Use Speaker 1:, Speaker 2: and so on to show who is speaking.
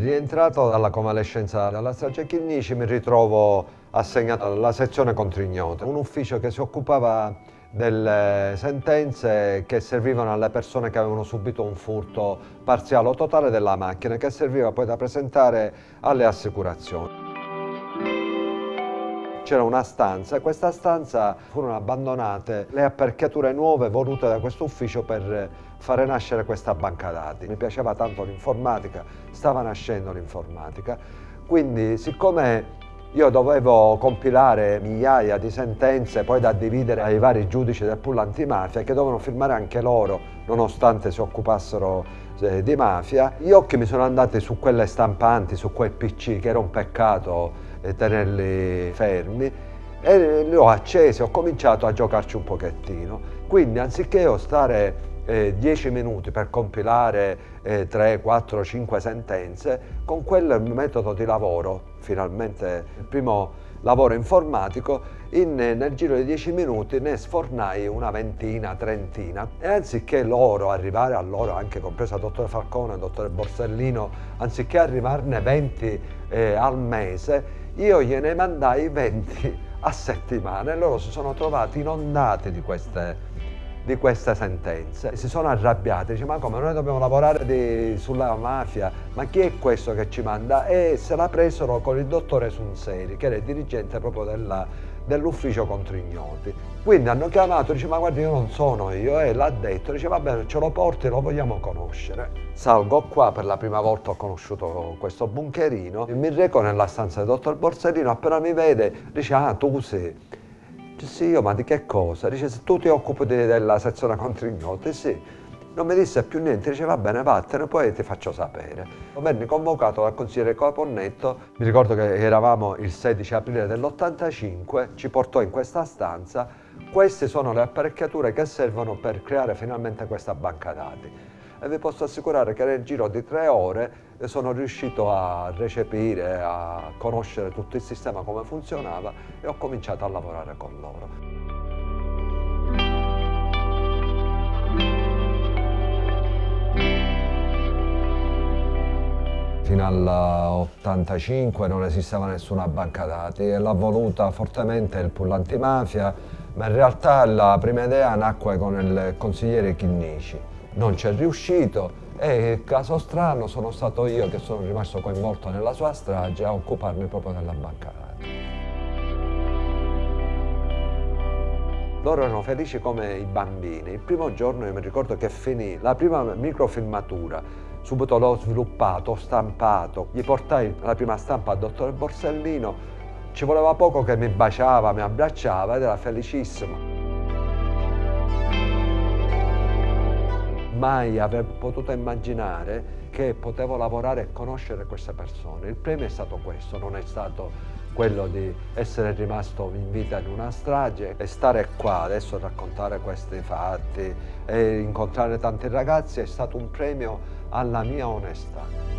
Speaker 1: Rientrato dalla convalescenza dalla strage Chinnici mi ritrovo assegnato alla sezione Contrignota, un ufficio che si occupava delle sentenze che servivano alle persone che avevano subito un furto parziale o totale della macchina che serviva poi da presentare alle assicurazioni. C'era una stanza e questa stanza furono abbandonate le apparecchiature nuove volute da questo ufficio per fare nascere questa banca dati. Mi piaceva tanto l'informatica, stava nascendo l'informatica, quindi siccome io dovevo compilare migliaia di sentenze poi da dividere ai vari giudici del pool antimafia che dovevano firmare anche loro nonostante si occupassero eh, di mafia. Gli occhi mi sono andati su quelle stampanti, su quel PC che era un peccato eh, tenerli fermi e li ho accesi, ho cominciato a giocarci un pochettino. Quindi anziché io stare 10 eh, minuti per compilare eh, 3, 4, 5 sentenze, con quel metodo di lavoro, finalmente il primo lavoro informatico, in, nel giro di 10 minuti ne sfornai una ventina, trentina. E anziché loro, arrivare a loro, anche compreso il dottore Falcone, il dottore Borsellino, anziché arrivarne 20 eh, al mese, io gliene mandai 20 a settimana e loro si sono trovati inondati di queste di queste sentenze. Si sono arrabbiati, dice ma come noi dobbiamo lavorare di, sulla mafia, ma chi è questo che ci manda? E se la presero con il dottore Sunseri, che era il dirigente proprio dell'ufficio contro ignoti. Quindi hanno chiamato, dice ma guardi io non sono io, e l'ha detto, dice va bene ce lo porti, lo vogliamo conoscere. Salgo qua, per la prima volta ho conosciuto questo bunkerino, mi reco nella stanza del dottor Borsellino, appena mi vede dice ah tu sei sì, io, ma di che cosa? Dice, se tu ti occupi della sezione contro ignoti, sì. Non mi disse più niente, dice va bene vattene, poi ti faccio sapere. Venni convocato dal consigliere Caponnetto, mi ricordo che eravamo il 16 aprile dell'85, ci portò in questa stanza, queste sono le apparecchiature che servono per creare finalmente questa banca dati e vi posso assicurare che nel giro di tre ore sono riuscito a recepire, a conoscere tutto il sistema come funzionava e ho cominciato a lavorare con loro. fino all'85 non esisteva nessuna banca dati e l'ha voluta fortemente il pool antimafia, ma in realtà la prima idea nacque con il consigliere Chinnici non ci è riuscito e caso strano sono stato io che sono rimasto coinvolto nella sua strage a occuparmi proprio della banca dati. Loro erano felici come i bambini. Il primo giorno io mi ricordo che finì la prima microfilmatura, subito l'ho sviluppato, ho stampato, gli portai la prima stampa al dottore Borsellino, ci voleva poco che mi baciava, mi abbracciava ed era felicissimo. Mai aver potuto immaginare che potevo lavorare e conoscere queste persone. Il premio è stato questo, non è stato quello di essere rimasto in vita in una strage e stare qua adesso a raccontare questi fatti e incontrare tanti ragazzi è stato un premio alla mia onestà.